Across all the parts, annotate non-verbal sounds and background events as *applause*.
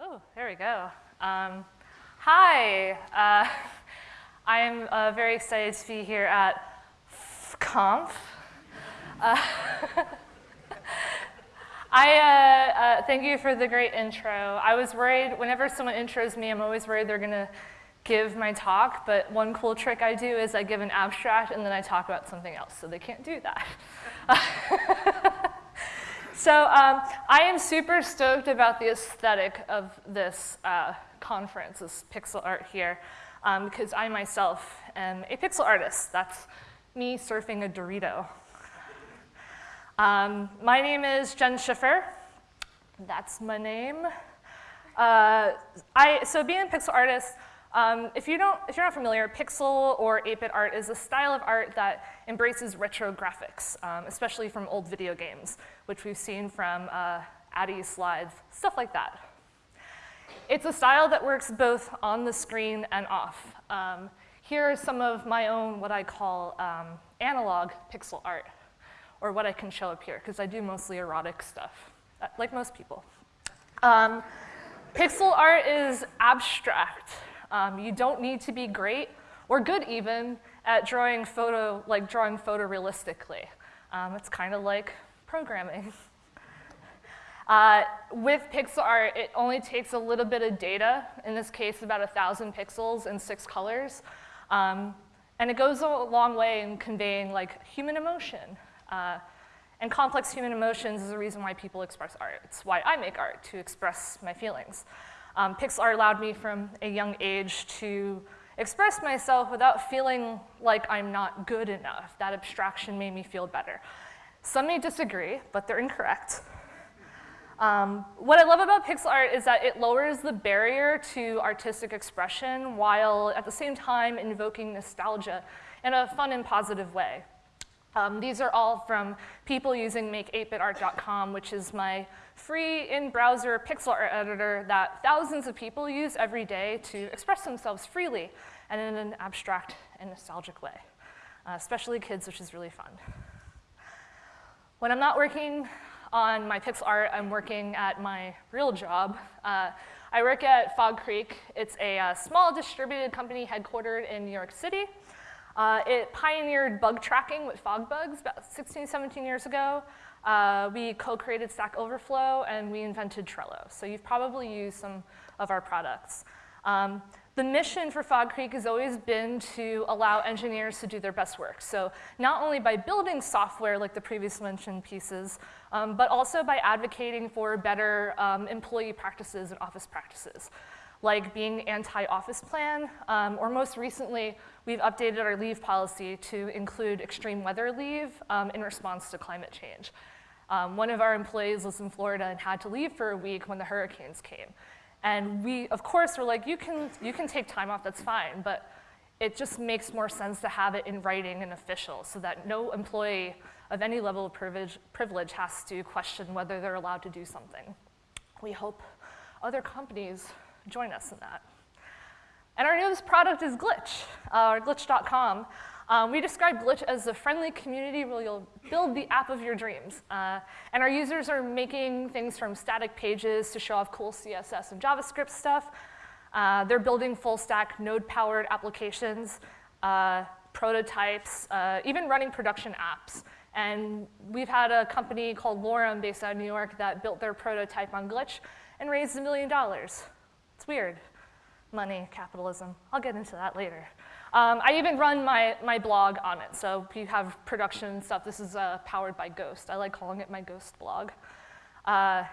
Oh, there we go. Um, hi, uh, *laughs* I am uh, very excited to be here at Conf. Uh, *laughs* I uh, uh, thank you for the great intro. I was worried, whenever someone intros me, I'm always worried they're gonna give my talk, but one cool trick I do is I give an abstract and then I talk about something else, so they can't do that. *laughs* So um, I am super stoked about the aesthetic of this uh, conference, this pixel art here, um, because I myself am a pixel artist. That's me surfing a Dorito. Um, my name is Jenn Schiffer. That's my name. Uh, I, so being a pixel artist, um, if, you don't, if you're not familiar, pixel or 8-bit art is a style of art that embraces retro graphics, um, especially from old video games, which we've seen from uh, Addy slides, stuff like that. It's a style that works both on the screen and off. Um, here are some of my own, what I call um, analog pixel art, or what I can show up here, because I do mostly erotic stuff, uh, like most people. Um, pixel art is abstract. Um, you don't need to be great or good even at drawing photo, like drawing photorealistically. Um, it's kind of like programming. *laughs* Uh, with pixel art, it only takes a little bit of data, in this case about a 1,000 pixels and six colors, um, and it goes a long way in conveying like human emotion. Uh, and complex human emotions is the reason why people express art. It's why I make art, to express my feelings. Um, pixel art allowed me from a young age to express myself without feeling like I'm not good enough. That abstraction made me feel better. Some may disagree, but they're incorrect. Um, what I love about pixel art is that it lowers the barrier to artistic expression while at the same time invoking nostalgia in a fun and positive way. Um, these are all from people using make8bitart.com, which is my free in-browser pixel art editor that thousands of people use every day to express themselves freely and in an abstract and nostalgic way, uh, especially kids, which is really fun. When I'm not working on my pixel art, I'm working at my real job. Uh, I work at Fog Creek. It's a uh, small distributed company headquartered in New York City. Uh, it pioneered bug tracking with FogBugz about 16, 17 years ago. Uh, we co-created Stack Overflow and we invented Trello. So you've probably used some of our products. Um, the mission for Fog Creek has always been to allow engineers to do their best work. So not only by building software like the previous mentioned pieces, um, but also by advocating for better um, employee practices and office practices like being anti-office plan, um, or most recently, we've updated our leave policy to include extreme weather leave um, in response to climate change. Um, one of our employees was in Florida and had to leave for a week when the hurricanes came. And we, of course, were like, you can, you can take time off, that's fine, but it just makes more sense to have it in writing and official so that no employee of any level of privilege, privilege has to question whether they're allowed to do something. We hope other companies join us in that. And our newest product is Glitch, uh, or glitch.com. Um, we describe Glitch as a friendly community where you'll build the app of your dreams. Uh, and our users are making things from static pages to show off cool CSS and JavaScript stuff. Uh, they're building full stack node-powered applications, uh, prototypes, uh, even running production apps. And we've had a company called Lorem based out of New York that built their prototype on Glitch and raised a million dollars. Weird. Money, capitalism. I'll get into that later. Um, I even run my, my blog on it. So if you have production stuff, this is uh, powered by Ghost. I like calling it my Ghost blog. Uh,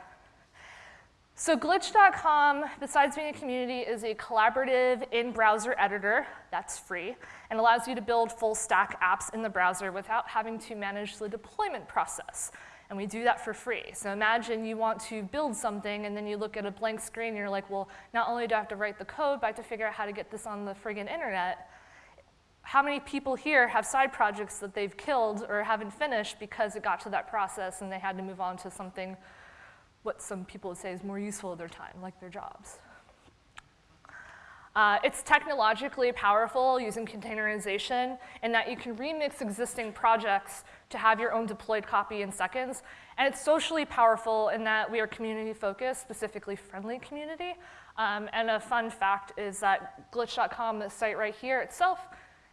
so glitch.com, besides being a community, is a collaborative in-browser editor that's free and allows you to build full stack apps in the browser without having to manage the deployment process and we do that for free. So imagine you want to build something and then you look at a blank screen and you're like, well, not only do I have to write the code, but I have to figure out how to get this on the friggin' internet. How many people here have side projects that they've killed or haven't finished because it got to that process and they had to move on to something what some people would say is more useful of their time, like their jobs? Uh, it's technologically powerful using containerization in that you can remix existing projects to have your own deployed copy in seconds. And it's socially powerful in that we are community focused, specifically friendly community. Um, and a fun fact is that glitch.com, the site right here itself,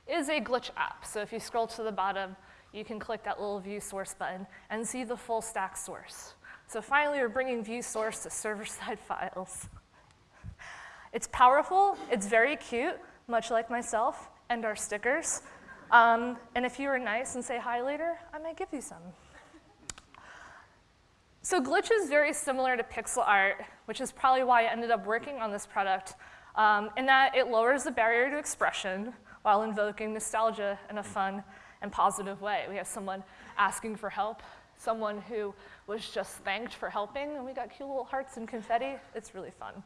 is a glitch app. So if you scroll to the bottom, you can click that little view source button and see the full stack source. So finally, we're bringing view source to server-side *laughs* files. It's powerful, it's very cute, much like myself and our stickers. Um, and if you are nice and say hi later, I might give you some. So Glitch is very similar to pixel art, which is probably why I ended up working on this product, um, in that it lowers the barrier to expression while invoking nostalgia in a fun and positive way. We have someone asking for help, someone who was just thanked for helping, and we got cute little hearts and confetti. It's really fun.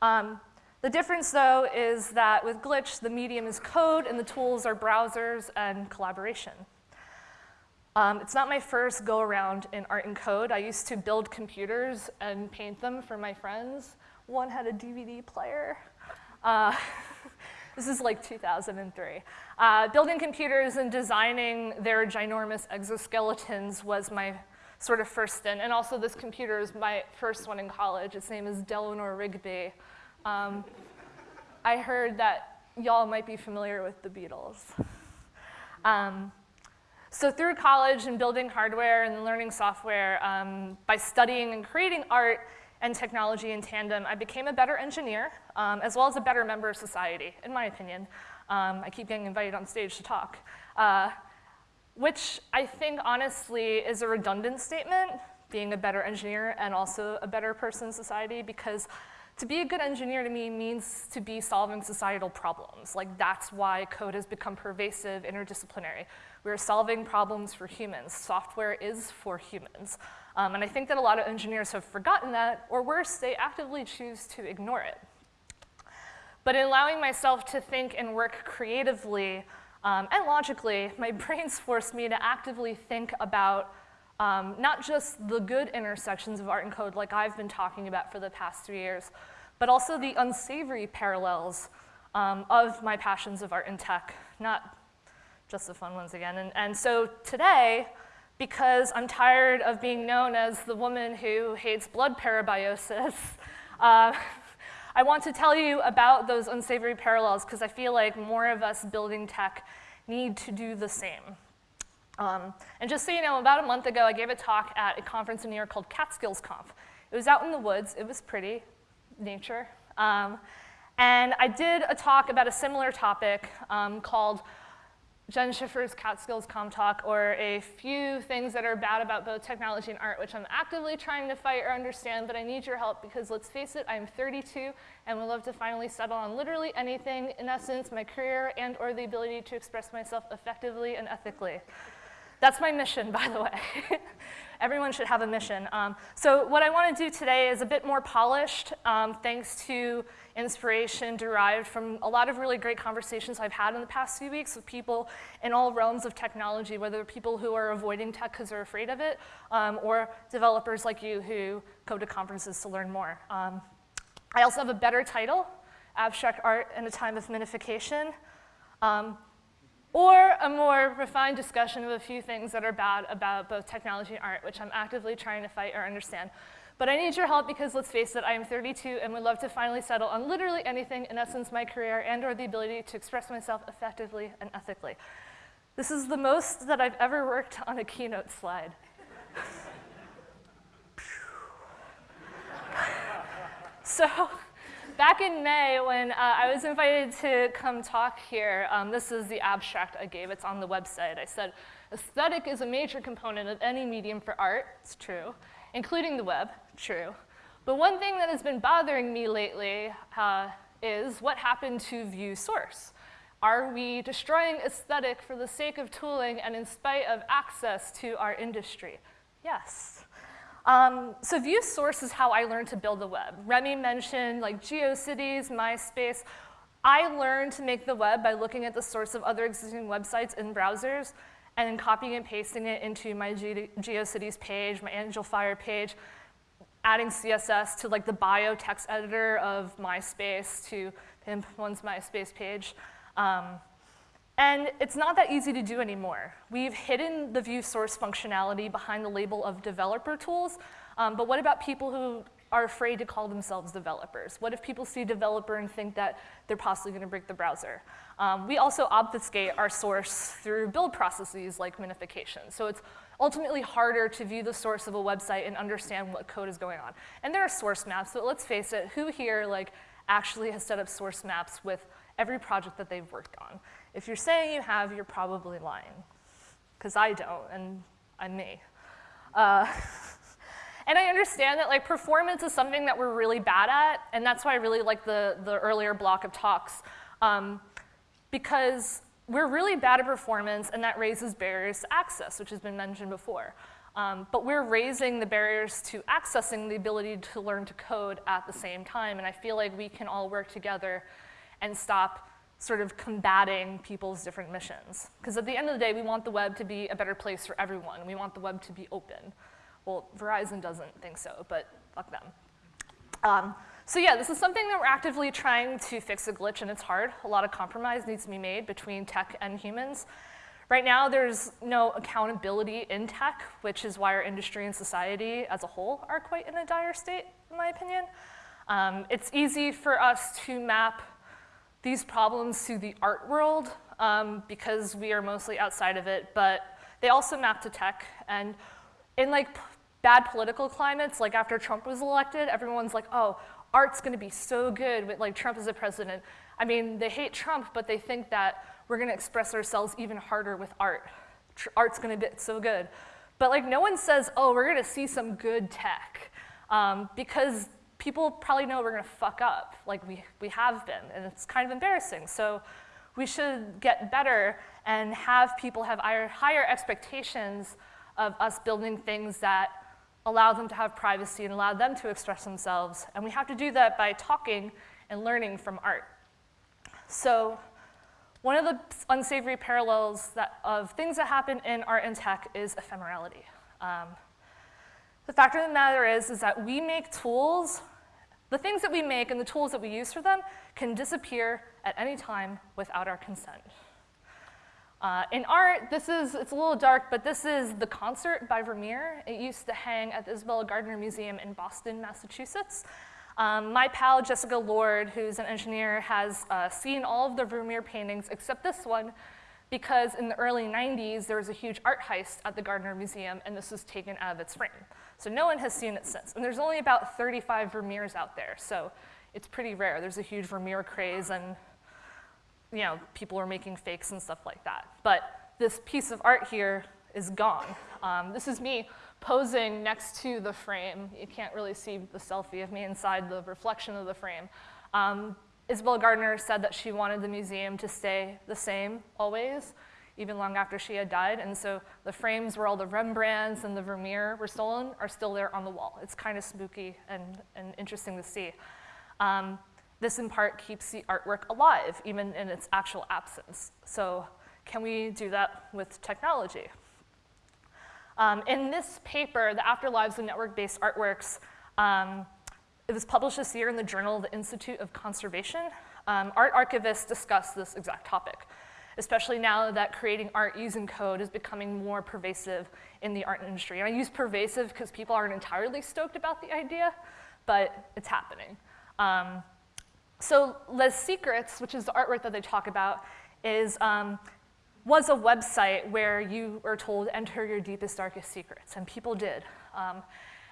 Um, the difference, though, is that with Glitch, the medium is code and the tools are browsers and collaboration. Um, it's not my first go around in art and code. I used to build computers and paint them for my friends. One had a DVD player. Uh, *laughs* this is like 2003. Uh, building computers and designing their ginormous exoskeletons was my sort of first stint. And also this computer is my first one in college. Its name is Delano Rigby. Um, I heard that y'all might be familiar with the Beatles. Um, so through college and building hardware and learning software, um, by studying and creating art and technology in tandem, I became a better engineer, um, as well as a better member of society, in my opinion. Um, I keep getting invited on stage to talk, uh, which I think honestly is a redundant statement, being a better engineer and also a better person in society, because to be a good engineer to me means to be solving societal problems. Like that's why code has become pervasive, interdisciplinary. We're solving problems for humans. Software is for humans. Um, and I think that a lot of engineers have forgotten that, or worse, they actively choose to ignore it. But in allowing myself to think and work creatively um, and logically, *laughs* my brains forced me to actively think about um, not just the good intersections of art and code like I've been talking about for the past three years, but also the unsavory parallels um, of my passions of art and tech, not just the fun ones again. And, and so today, because I'm tired of being known as the woman who hates blood parabiosis, *laughs* uh, I want to tell you about those unsavory parallels because I feel like more of us building tech need to do the same. Um, and just so you know, about a month ago, I gave a talk at a conference in New York called Catskills Conf. It was out in the woods. It was pretty, nature. Um, and I did a talk about a similar topic um, called Jenn Schiffer's Catskills Conf Talk, or a few things that are bad about both technology and art, which I'm actively trying to fight or understand, but I need your help because let's face it, I'm 32 and would love to finally settle on literally anything, in essence, my career and or the ability to express myself effectively and ethically. That's my mission, *laughs* by the way. Everyone should have a mission. Um, so what I want to do today is a bit more polished, um, thanks to inspiration derived from a lot of really great conversations I've had in the past few weeks with people in all realms of technology, whether people who are avoiding tech because they're afraid of it, um, or developers like you who go to conferences to learn more. Um, I also have a better title, Abstract Art in a Time of Minification. Or a more refined discussion of a few things that are bad about both technology and art, which I'm actively trying to fight or understand. But I need your help because let's face it, I am 32 and would love to finally settle on literally anything, in essence, my career and or the ability to express myself effectively and ethically. This is the most that I've ever worked on a keynote slide. *laughs* so back in May, when uh, I was invited to come talk here, um, this is the abstract I gave. It's on the website. I said, aesthetic is a major component of any medium for art. It's true. Including the web. True. But one thing that has been bothering me lately uh, is what happened to view source. Are we destroying aesthetic for the sake of tooling and in spite of access to our industry? Yes. Um, so view source is how I learned to build the web. Remy mentioned like GeoCities, MySpace. I learned to make the web by looking at the source of other existing websites in browsers and then copying and pasting it into my Ge GeoCities page, my Angelfire page. adding CSS to like the bio text editor of MySpace to pimp one's MySpace page. Um, and it's not that easy to do anymore. We've hidden the view source functionality behind the label of developer tools, um, but what about people who are afraid to call themselves developers? What if people see developer and think that they're possibly gonna break the browser? Um, we also obfuscate our source through build processes like minification. So it's ultimately harder to view the source of a website and understand what code is going on. And there are source maps, but let's face it, who here like actually has set up source maps with every project that they've worked on? If you're saying you have, you're probably lying, because I don't, and I'm me. Uh, *laughs* and I understand that like performance is something that we're really bad at, and that's why I really like the, the earlier block of talks, um, because we're really bad at performance, and that raises barriers to access, which has been mentioned before. Um, but we're raising the barriers to accessing the ability to learn to code at the same time, and I feel like we can all work together and stop sort of combating people's different missions. Because at the end of the day, we want the web to be a better place for everyone. We want the web to be open. Well, Verizon doesn't think so, but fuck them. Um, so yeah, this is something that we're actively trying to fix a glitch, and it's hard. A lot of compromise needs to be made between tech and humans. Right now, there's no accountability in tech, which is why our industry and society as a whole are quite in a dire state, in my opinion. Um, it's easy for us to map these problems to the art world um, because we are mostly outside of it, but they also map to tech. And in like bad political climates, like after Trump was elected, everyone's like, oh, art's gonna be so good with like Trump as a president. I mean, they hate Trump, but they think that we're gonna express ourselves even harder with art. Tr art's gonna be so good. But like no one says, oh, we're gonna see some good tech. Um, because people probably know we're gonna fuck up, like we, we have been, and it's kind of embarrassing. So we should get better and have people have higher expectations of us building things that allow them to have privacy and allow them to express themselves. And we have to do that by talking and learning from art. So one of the unsavory parallels that, of things that happen in art and tech is ephemerality. Um, the fact of the matter is, is that we make tools the things that we make and the tools that we use for them can disappear at any time without our consent. Uh, in art, this is, it's a little dark, but this is The Concert by Vermeer. It used to hang at the Isabella Gardner Museum in Boston, Massachusetts. Um, my pal, Jessica Lord, who's an engineer, has uh, seen all of the Vermeer paintings except this one because in the early 90s, there was a huge art heist at the Gardner Museum, and this was taken out of its frame. So no one has seen it since. And there's only about 35 Vermeers out there, so it's pretty rare. There's a huge Vermeer craze, and you know, people are making fakes and stuff like that. But this piece of art here is gone. Um, this is me posing next to the frame. You can't really see the selfie of me inside the reflection of the frame. Um, Isabel Gardner said that she wanted the museum to stay the same always even long after she had died. And so the frames where all the Rembrandts and the Vermeer were stolen are still there on the wall. It's kind of spooky and, and interesting to see. Um, this in part keeps the artwork alive, even in its actual absence. So can we do that with technology? Um, in this paper, The Afterlives of Network-Based Artworks, um, it was published this year in the Journal the Institute of Conservation. Um, art archivists discuss this exact topic especially now that creating art using code is becoming more pervasive in the art industry. And I use pervasive because people aren't entirely stoked about the idea, but it's happening. Um, so Les Secrets, which is the artwork that they talk about, is, um, was a website where you were told, enter your deepest, darkest secrets, and people did. Um,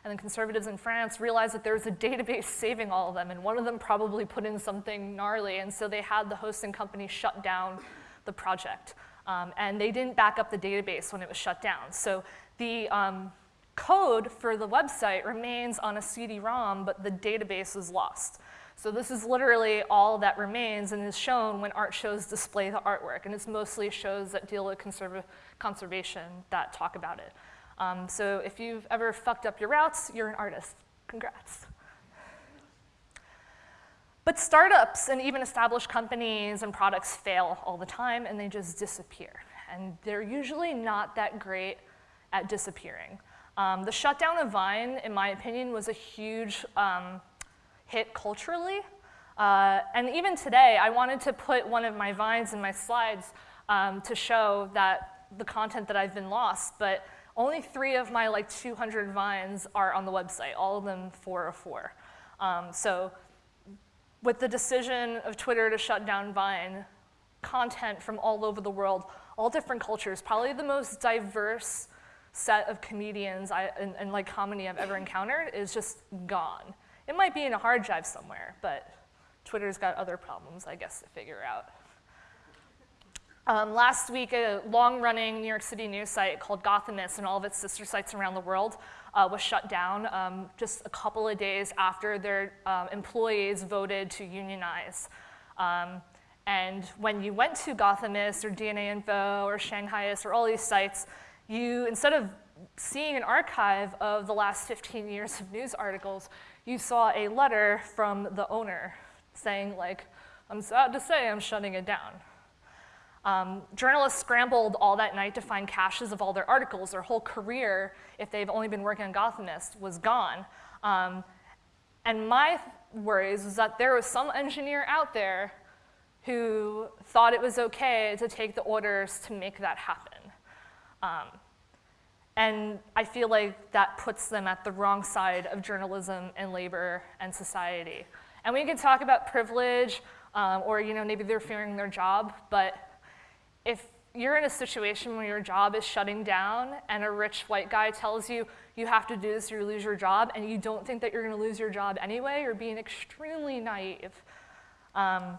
and then conservatives in France realized that there was a database *laughs* saving all of them, and one of them probably put in something gnarly, and so they had the hosting company shut down the project. Um, and they didn't back up the database when it was shut down. So the um, code for the website remains on a CD-ROM, but the database is lost. So this is literally all that remains and is shown when art shows display the artwork. And it's mostly shows that deal with conserv conservation that talk about it. Um, so if you've ever fucked up your routes, you're an artist. Congrats. But startups and even established companies and products fail all the time and they just disappear. And they're usually not that great at disappearing. Um, the shutdown of Vine, in my opinion, was a huge um, hit culturally. Uh, and even today, I wanted to put one of my Vines in my slides um, to show that the content that I've been lost, but only three of my like 200 Vines are on the website, all of them 404. Um, so with the decision of Twitter to shut down Vine, content from all over the world, all different cultures, probably the most diverse set of comedians I, and, and like comedy I've ever encountered is just gone. It might be in a hard drive somewhere, but Twitter's got other problems, I guess, to figure out. Um, last week, a long-running New York City news site called Gothamist and all of its sister sites around the world uh, was shut down um, just a couple of days after their um, employees voted to unionize. Um, and when you went to Gothamist or DNA Info or Shanghaiist or all these sites, you, instead of seeing an archive of the last 15 years of news articles, you saw a letter from the owner saying like, I'm sad to say I'm shutting it down. Um, journalists scrambled all that night to find caches of all their articles. Their whole career, if they've only been working on Gothamist, was gone. Um, and my worries was that there was some engineer out there who thought it was okay to take the orders to make that happen. Um, and I feel like that puts them at the wrong side of journalism and labor and society. And we can talk about privilege, um, or you know, maybe they're fearing their job, but you're in a situation where your job is shutting down and a rich white guy tells you you have to do this or you lose your job and you don't think that you're going to lose your job anyway, you're being extremely naive. Um,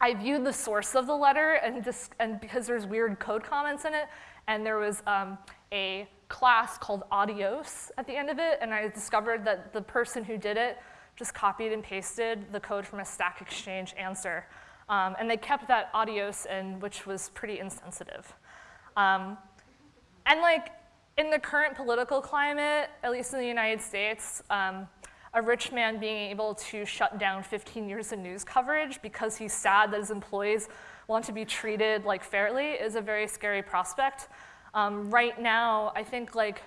I viewed the source of the letter and, and, because there's weird code comments in it, and there was um, a class called Adios at the end of it, and I discovered that the person who did it just copied and pasted the code from a Stack Exchange answer. Um, and they kept that adios in, which was pretty insensitive. Um, and like, in the current political climate, at least in the United States, um, a rich man being able to shut down 15 years of news coverage because he's sad that his employees want to be treated like fairly is a very scary prospect. Um, right now, I think like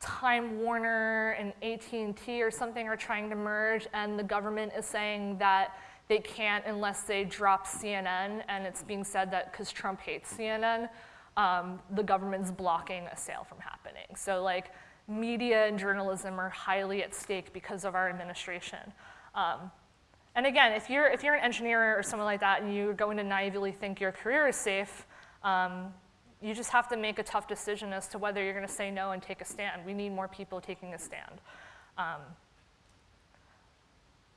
Time Warner and AT&T or something are trying to merge and the government is saying that they can't unless they drop CNN, and it's being said that because Trump hates CNN, um, the government's blocking a sale from happening. So like media and journalism are highly at stake because of our administration. Um, and again, if you're, if you're an engineer or someone like that and you're going to naively think your career is safe, um, you just have to make a tough decision as to whether you're gonna say no and take a stand. We need more people taking a stand. Um,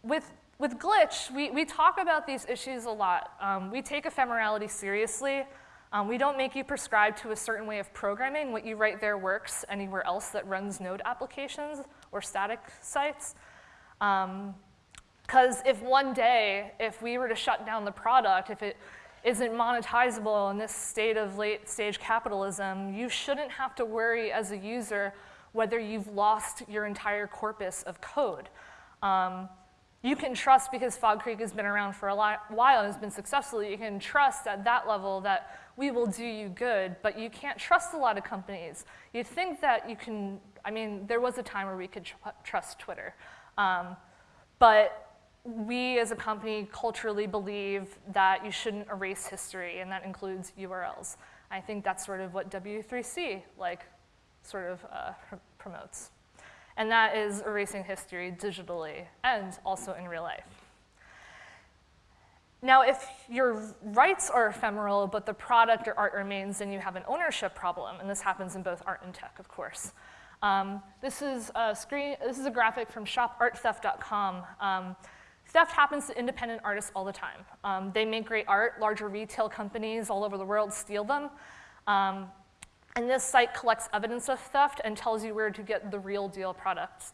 with with Glitch, we, we talk about these issues a lot. Um, we take ephemerality seriously. Um, we don't make you prescribe to a certain way of programming. What you write there works anywhere else that runs node applications or static sites. Because um, if one day, if we were to shut down the product, if it isn't monetizable in this state of late stage capitalism, you shouldn't have to worry as a user whether you've lost your entire corpus of code. Um, you can trust because Fog Creek has been around for a while and has been successful, you can trust at that level that we will do you good, but you can't trust a lot of companies. You think that you can, I mean, there was a time where we could tr trust Twitter. Um, but we as a company culturally believe that you shouldn't erase history, and that includes URLs. I think that's sort of what W3C like sort of uh, pr promotes and that is erasing history digitally and also in real life. Now, if your rights are ephemeral, but the product or art remains, then you have an ownership problem, and this happens in both art and tech, of course. Um, this, is a screen, this is a graphic from shoparttheft.com. Um, theft happens to independent artists all the time. Um, they make great art, larger retail companies all over the world steal them. And this site collects evidence of theft and tells you where to get the real deal products.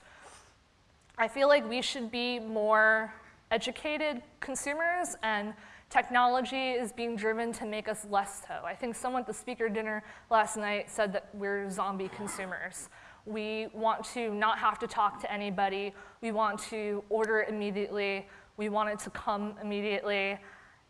I feel like we should be more educated consumers and technology is being driven to make us less so. I think someone at the speaker dinner last night said that we're zombie consumers. We want to not have to talk to anybody. We want to order immediately. We want it to come immediately.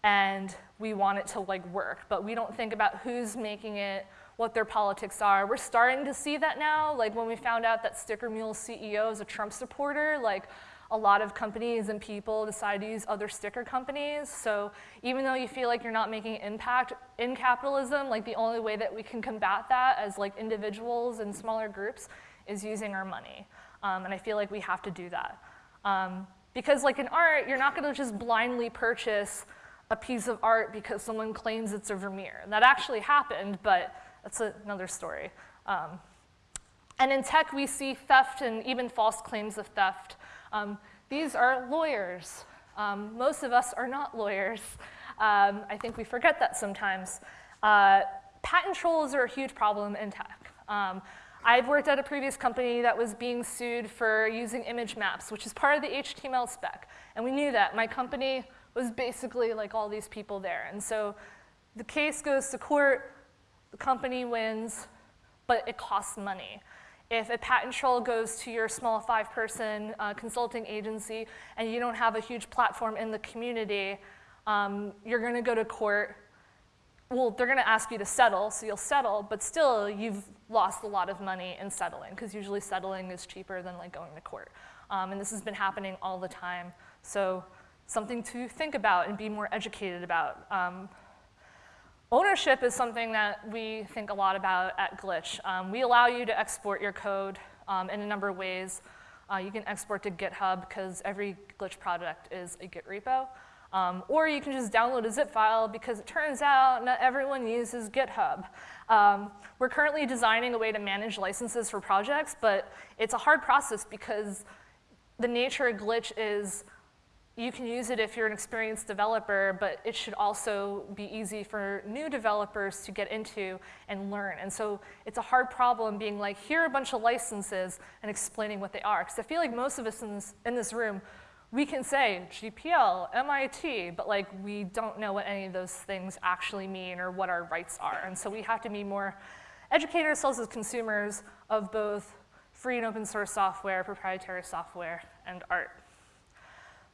And we want it to like work. But we don't think about who's making it, what their politics are. We're starting to see that now, like when we found out that Sticker Mule CEO is a Trump supporter, like a lot of companies and people decide to use other sticker companies. So even though you feel like you're not making impact in capitalism, like the only way that we can combat that as like individuals and smaller groups is using our money. Um, and I feel like we have to do that. Um, because like in art, you're not gonna just blindly purchase a piece of art because someone claims it's a Vermeer. And That actually happened, but that's another story. Um, and in tech, we see theft and even false claims of theft. Um, these are lawyers. Um, most of us are not lawyers. Um, I think we forget that sometimes. Uh, patent trolls are a huge problem in tech. Um, I've worked at a previous company that was being sued for using image maps, which is part of the HTML spec. And we knew that. My company was basically like all these people there. And so the case goes to court, the company wins, but it costs money. If a patent troll goes to your small five-person uh, consulting agency and you don't have a huge platform in the community, um, you're gonna go to court. Well, they're gonna ask you to settle, so you'll settle, but still you've lost a lot of money in settling, because usually settling is cheaper than like going to court. Um, and this has been happening all the time. So something to think about and be more educated about. Um, Ownership is something that we think a lot about at Glitch. Um, we allow you to export your code um, in a number of ways. Uh, you can export to GitHub because every Glitch project is a Git repo. Um, or you can just download a zip file because it turns out not everyone uses GitHub. Um, we're currently designing a way to manage licenses for projects, but it's a hard process because the nature of Glitch is you can use it if you're an experienced developer, but it should also be easy for new developers to get into and learn. And so it's a hard problem being like, here are a bunch of licenses and explaining what they are. Because I feel like most of us in this, in this room, we can say GPL, MIT, but like we don't know what any of those things actually mean or what our rights are. And so we have to be more, educate ourselves as consumers of both free and open source software, proprietary software, and art.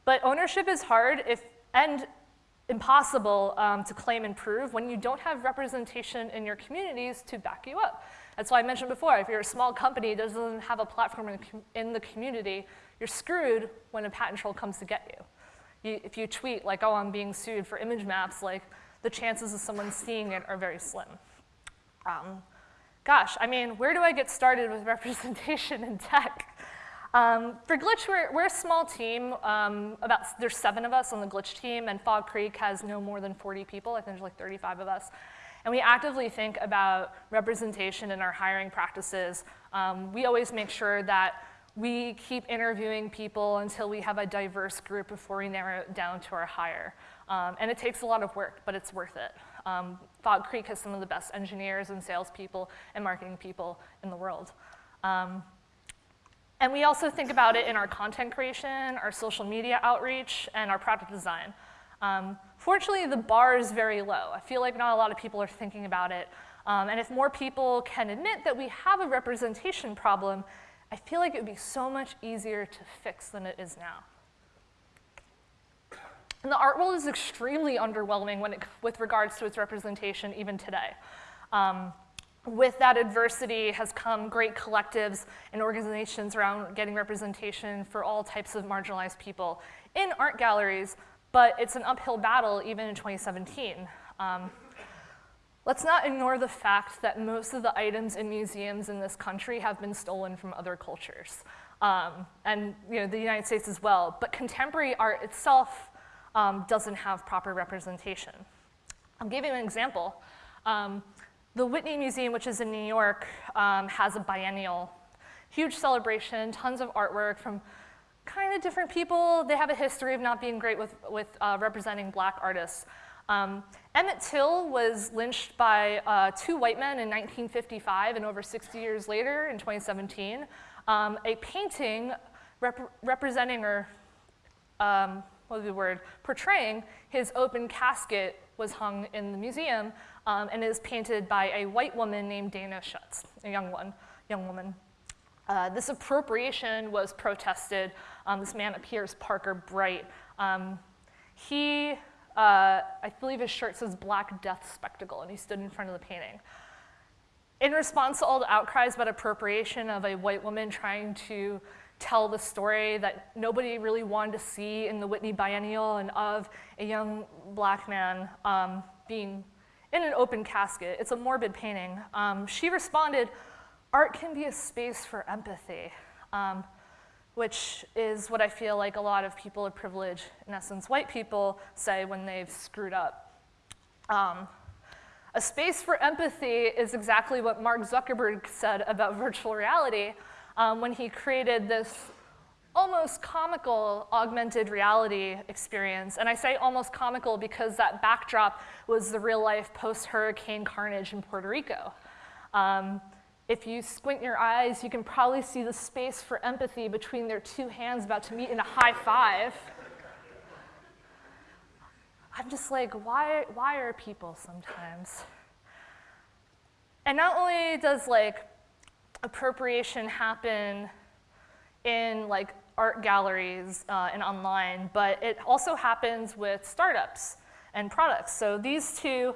But ownership is hard if, and impossible um, to claim and prove when you don't have representation in your communities to back you up. That's why I mentioned before, if you're a small company that doesn't have a platform in, the community, you're screwed when a patent troll comes to get you. you. If you tweet like, oh, I'm being sued for image maps, like the chances of someone seeing it are very slim. Um, gosh, I mean, where do I get started with *laughs* representation in tech? Um, for Glitch, we're, we're, a small team. Um, about There's seven of us on the Glitch team, and Fog Creek has no more than 40 people. I think there's like 35 of us. And we actively think about representation in our hiring practices. Um, we always make sure that we keep interviewing people until we have a diverse group before we narrow it down to our hire. Um, and it takes a lot of work, but it's worth it. Um, Fog Creek has some of the best engineers and salespeople and marketing people in the world. Um, and we also think about it in our content creation, our social media outreach, and our product design. Um, fortunately, the bar is very low. I feel like not a lot of people are thinking about it. Um, and if more people can admit that we have a representation problem, I feel like it would be so much easier to fix than it is now. And the art world is extremely underwhelming it, with regards to its representation even today. Um, with that adversity has come great collectives and organizations around getting representation for all types of marginalized people in art galleries, but it's an uphill battle even in 2017. Um, let's not ignore the fact that most of the items in museums in this country have been stolen from other cultures, um, and you know, the United States as well, but contemporary art itself um, doesn't have proper representation. I'll give you an example. The Whitney Museum, which is in New York, um, has a biennial, huge celebration, tons of artwork from kind of different people. They have a history of not being great with, with uh, representing black artists. Um, Emmett Till was lynched by uh, two white men in 1955, and over 60 years later, in 2017, um, a painting rep representing or, um, what was the word, portraying his open casket was hung in the museum um, and it is painted by a white woman named Dana Schutz, a young one, young woman. Uh, this appropriation was protested. Um, this man appears Parker Bright. Um, he, uh, I believe his shirt says Black Death Spectacle, and he stood in front of the painting. in response to all the outcries about appropriation of a white woman trying to tell the story that nobody really wanted to see in the Whitney Biennial and of a young black man um, being in an open casket. It's a morbid painting. Um, she responded, art can be a space for empathy, um, which is what I feel like a lot of people of privilege, in essence white people, say when they've screwed up. Um, a space for empathy is exactly what Mark Zuckerberg said about virtual reality um, when he created this almost comical augmented reality experience. And I say almost comical because that backdrop was the real life post-hurricane carnage in Puerto Rico. Um, if you squint your eyes, you can probably see the space for empathy between their two hands about to meet in a high five. I'm just like, why, why are people sometimes? And not only does like appropriation happen in like art galleries uh, and online, but it also happens with startups and products. So these two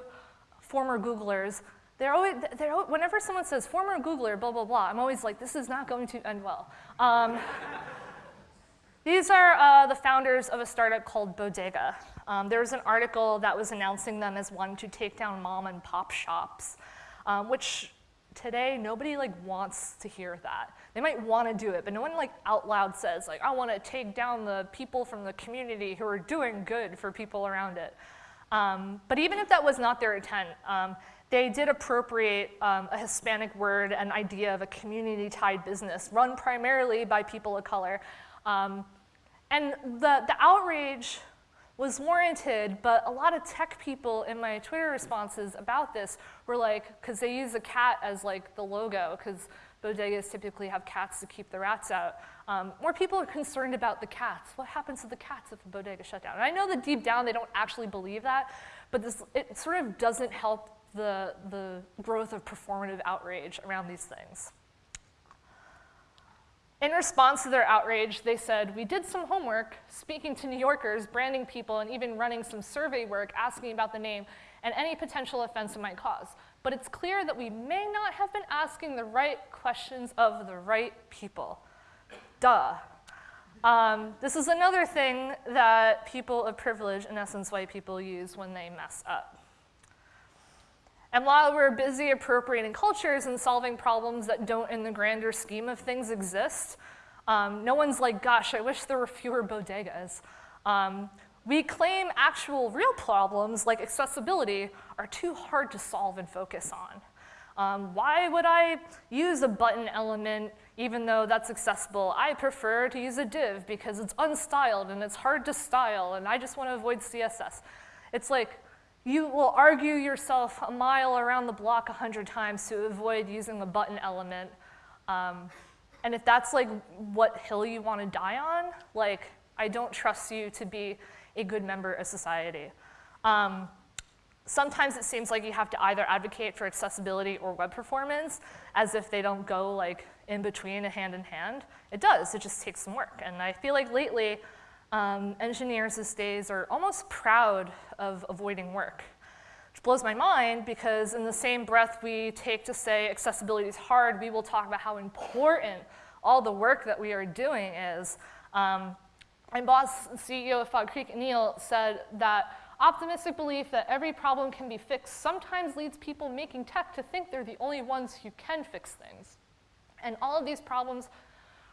former Googlers, they're always, they're, whenever someone says former Googler, blah, blah, blah, I'm always like, this is not going to end well. Um, *laughs* these are uh, the founders of a startup called Bodega. Um, there was an article that was announcing them as one to take down mom and pop shops, um, which today nobody like wants to hear that. They might want to do it, but no one like out loud says like, I want to take down the people from the community who are doing good for people around it. Um, but even if that was not their intent, um, they did appropriate um, a Hispanic word and idea of a community-tied business run primarily by people of color. Um, and the, the outrage was warranted, but a lot of tech people in my Twitter responses about this were like, because they use a cat as like the logo, because bodegas typically have cats to keep the rats out. Um, more people are concerned about the cats. What happens to the cats if the bodega shut down? And I know that deep down they don't actually believe that, but this, it sort of doesn't help the, the growth of performative outrage around these things. In response to their outrage, they said, we did some homework, speaking to New Yorkers, branding people, and even running some survey work asking about the name and any potential offense it might cause. But it's clear that we may not have been asking the right questions of the right people. Duh. Um, this is another thing that people of privilege, in essence white people, use when they mess up. And while we're busy appropriating cultures and solving problems that don't, in the grander scheme of things, exist, um, no one's like, gosh, I wish there were fewer bodegas. Um, we claim actual real problems like accessibility are too hard to solve and focus on. Um, why would I use a button element even though that's accessible? I prefer to use a div because it's unstyled and it's hard to style and I just want to avoid CSS. It's like, you will argue yourself a mile around the block a hundred times to avoid using the button element. Um, and if that's like what hill you want to die on, like I don't trust you to be a good member of society. Um, sometimes it seems like you have to either advocate for accessibility or web performance as if they don't go like in between and hand in hand. It does, it just takes some work. And I feel like lately, um, engineers these days are almost proud of avoiding work, which blows my mind because in the same breath we take to say accessibility is hard, we will talk about how important all the work that we are doing is. Um, my boss, CEO of Fog Creek, Anil, said that optimistic belief that every problem can be fixed sometimes leads people making tech to think they're the only ones who can fix things. And all of these problems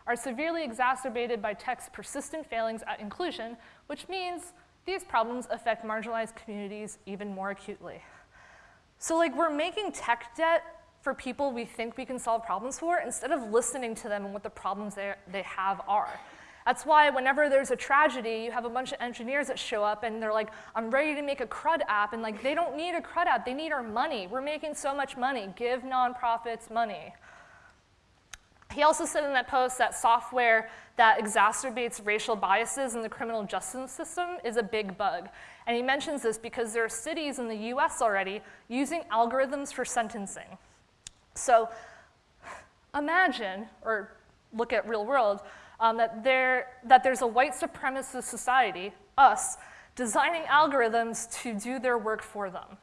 are severely exacerbated by tech's persistent failings at inclusion, which means these problems affect marginalized communities even more acutely. So like we're making tech debt for people we think we can solve problems for instead of listening to them and what the problems they, they have are. That's why whenever there's a tragedy, you have a bunch of engineers that show up and they're like, I'm ready to make a CRUD app, and like, they don't need a CRUD app, they need our money. We're making so much money, give nonprofits money. He also said in that post that software that exacerbates racial biases in the criminal justice system is a big bug. And he mentions this because there are cities in the US already using algorithms for sentencing. So imagine, or look at real world, um, that, there, that there's a white supremacist society, us, designing algorithms to do their work for them.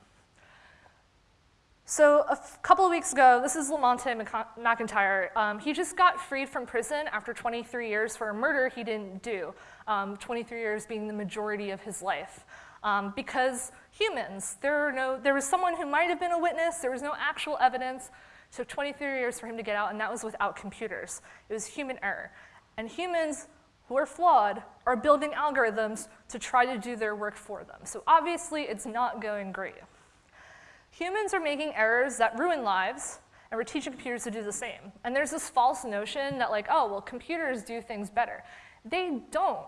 So a couple of weeks ago, this is Lamonte McIntyre. Um, he just got freed from prison after 23 years for a murder he didn't do, um, 23 years being the majority of his life. Um, because humans, there, no, there was someone who might have been a witness, there was no actual evidence, it took 23 years for him to get out, and that was without computers. It was human error. And humans who are flawed are building algorithms to try to do their work for them. So obviously, it's not going great. Humans are making errors that ruin lives, and we're teaching computers to do the same. And there's this false notion that like, oh, well, computers do things better. They don't.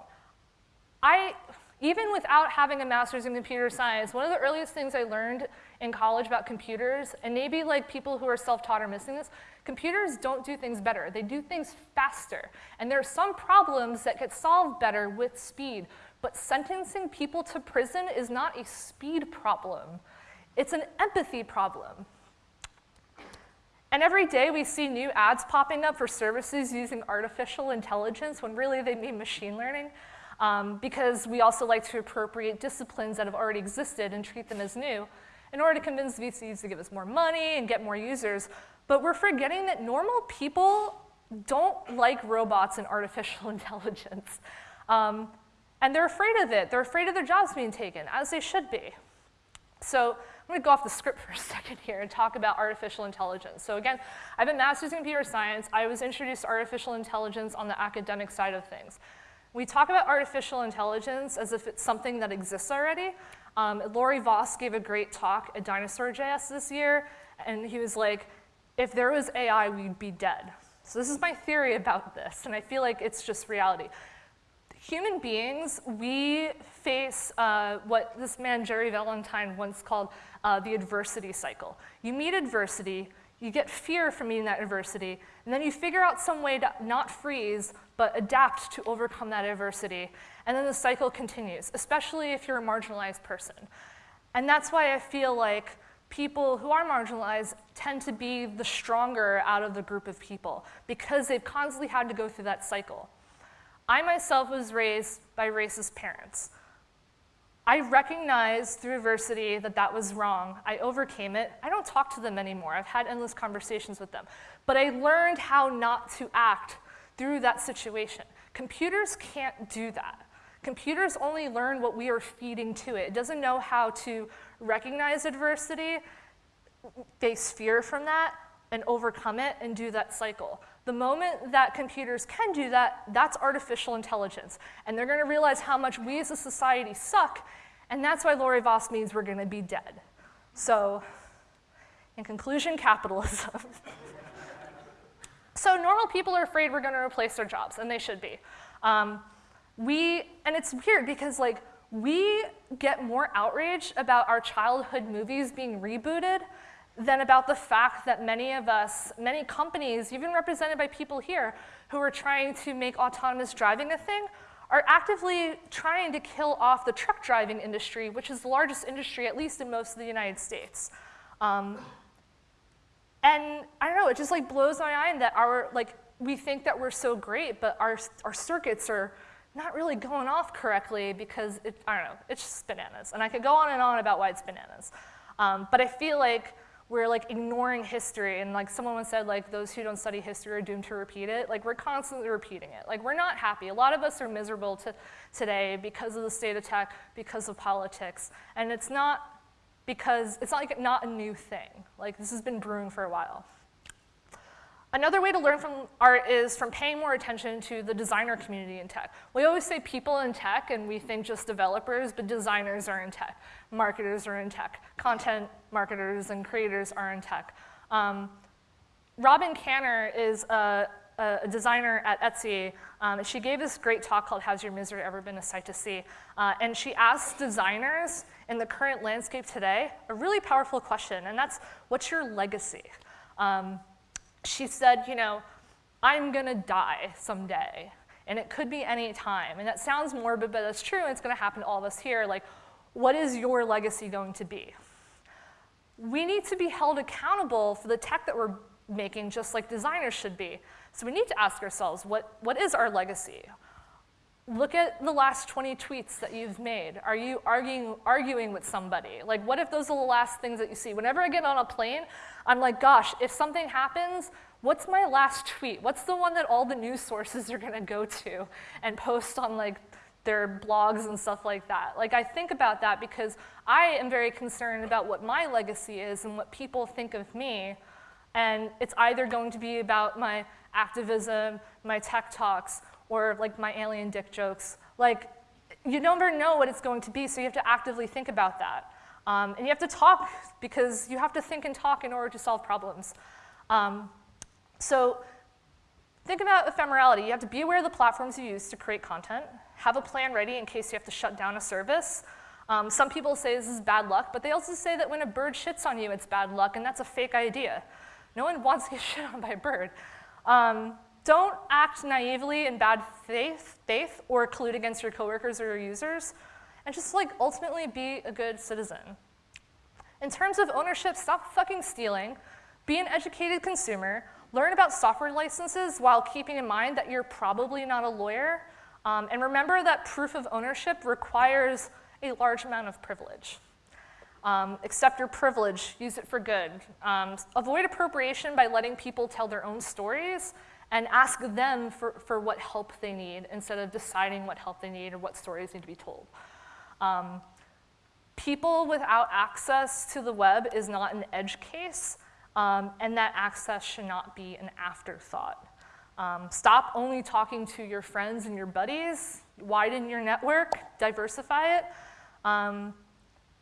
I, even without having a master's in computer science, one of the earliest things I learned in college about computers, and maybe like people who are self-taught are missing this, computers don't do things better. They do things faster. And there are some problems that get solved better with speed. But sentencing people to prison is not a speed problem. It's an empathy problem. And every day we see new ads popping up for services using artificial intelligence when really they mean machine learning um, because we also like to appropriate disciplines that have already existed and treat them as new in order to convince VCs to give us more money and get more users. But we're forgetting that normal people don't like robots and artificial *laughs* intelligence. Um, and they're afraid of it. They're afraid of their jobs being taken, as they should be. So I'm going to go off the script *laughs* for a second here and talk about artificial intelligence. So again, I have a master's in computer science. I was introduced to artificial intelligence on the academic side of things. We talk about artificial intelligence as if it's something that exists already. Um, Laurie Voss gave a great talk at Dinosaur JS this year, and he was like, if there was AI, we'd be dead. So this is my theory about this, and I feel like it's just reality. Human beings, we face uh, what this man, Jerry Valentine, once called uh, the adversity cycle. You meet adversity, you get fear from meeting that adversity, and then you figure out some way to not freeze, but adapt to overcome that adversity. And then the cycle continues, especially if you're a marginalized person. And that's why I feel like people who are marginalized tend to be the stronger out of the group of people because they've constantly had to go through that cycle. I myself was raised by racist parents. I recognized through adversity that that was wrong. I overcame it. I don't talk to them anymore. I've had endless conversations with them. But I learned how not to act through that situation. Computers can't do that. Computers only learn what we are feeding to it. It doesn't know how to recognize adversity, face fear from that, and overcome it and do that cycle. The moment that computers can do that, that's artificial intelligence. And they're gonna realize how much we as a society suck, and that's why Laurie Voss means we're gonna be dead. So, in conclusion, capitalism. *laughs* so normal people are afraid we're gonna replace their jobs, and they should be. Um, we, and it's weird because like, we get more outrage about our childhood movies being rebooted than about the fact that many of us, many companies, even represented by people here, who are trying to make autonomous driving a thing, are actively trying to kill off the truck driving industry, which is the largest industry, at least in most of the United States. Um, and I don't know, it just like blows my mind that our, like, we think that we're so great, but our, our circuits are not really going off correctly because, it, I don't know, it's just bananas. And I could go on and on about why it's bananas. Um, but I feel like we're like ignoring history and like someone once said like those who don't study history are doomed to repeat it. Like we're constantly repeating it. Like we're not happy. A lot of us are miserable to, today because of the state of tech, because of politics. And it's not because, it's not like not a new thing. Like this has been brewing for a while. Another way to learn from art is from paying more attention to the designer community in tech. We always say people in tech and we think just developers, but designers are in tech, marketers are in tech, content marketers and creators are in tech. Um, Robin Kanner is a, a, designer at Etsy. Um, she gave this great talk called Has Your Misery Ever Been a Sight to See? Uh, and she asked designers in the current landscape today a really powerful question, and that's what's your legacy? Um, she said, you know, I'm gonna die someday, and it could be any time. And that sounds morbid, but that's true, and it's gonna happen to all of us here. Like, what is your legacy going to be? We need to be held accountable for the tech that we're making, just like designers should be. So we need to ask ourselves, what, what is our legacy? Look at the last 20 tweets that you've made. Are you arguing, arguing with somebody? Like, what if those are the last things that you see? Whenever I get on a plane, I'm like, gosh, if something happens, what's my last tweet? What's the one that all the news sources are gonna go to and post on like their blogs and stuff like that? Like, I think about that because I am very concerned about what my legacy is and what people think of me. And it's either going to be about my activism, my tech talks, or like my alien dick jokes. Like, you never know what it's going to be, so you have to actively think about that. Um, and you have to talk because you have to think and talk in order to solve problems. Um, so think about ephemerality. You have to be aware of the platforms you use to create content, have a plan ready in case you have to shut down a service. Um, some people say this is bad luck, but they also say that when a bird shits on you, it's bad luck, and that's a fake idea. No one wants to *laughs* get shit on by a bird. Um, don't act naively in bad faith, faith or collude against your coworkers or your users, and just like ultimately be a good citizen. In terms of ownership, stop fucking stealing, be an educated consumer, learn about software licenses while keeping in mind that you're probably not a lawyer, um, and remember that proof of ownership requires a large amount of privilege. Um, accept your privilege, use it for good. Um, avoid appropriation by letting people tell their own stories and ask them for, for what help they need instead of deciding what help they need or what stories need to be told. Um, people without access to the web is not an edge case, um, and that access should not be an afterthought. Um, stop only talking to your friends and your buddies, widen your network, diversify it. Um,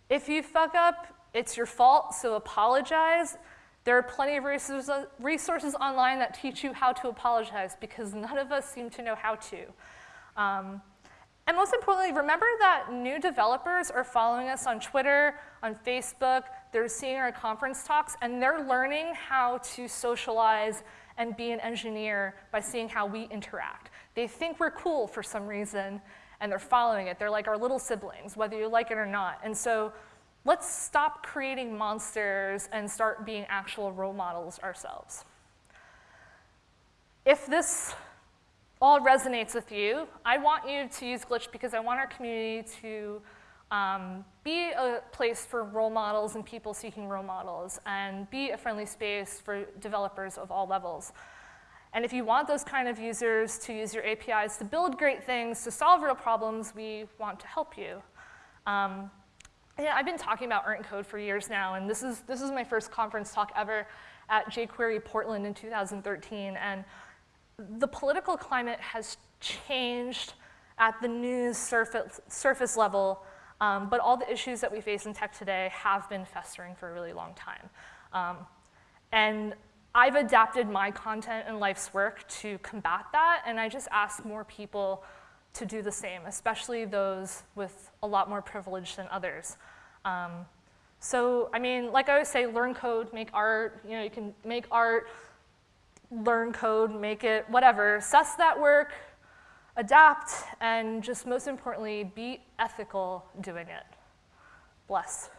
if you fuck up, it's your fault, so apologize. There are plenty of resources online that teach you how to apologize because none of us seem to know how to. Um, and most importantly, remember that new developers are following us on Twitter, on Facebook, they're seeing our conference talks, and they're learning how to socialize and be an engineer by seeing how we interact. They think we're cool for some reason, and they're following it. They're like our little siblings, whether you like it or not. And so let's stop creating monsters and start being actual role models ourselves. If this all resonates with you, I want you to use Glitch because I want our community to um, be a place for role models and people seeking role models and be a friendly space for developers of all levels. And if you want those kind of users to use your APIs to build great things, to solve real problems, we want to help you. Um, yeah, I've been talking about and Code for years now, and this is, this is my first conference talk ever at jQuery Portland in 2013, and the political climate has changed at the news surface, surface level, um, but all the issues that we face in tech today have been festering for a really long time. Um, and I've adapted my content and life's work to combat that, and I just ask more people to do the same, especially those with a lot more privilege than others. Um, so, I mean, like I always say, learn code, make art, you know, you can make art, learn code, make it, whatever, assess that work, adapt, and just most importantly, be ethical doing it. Bless.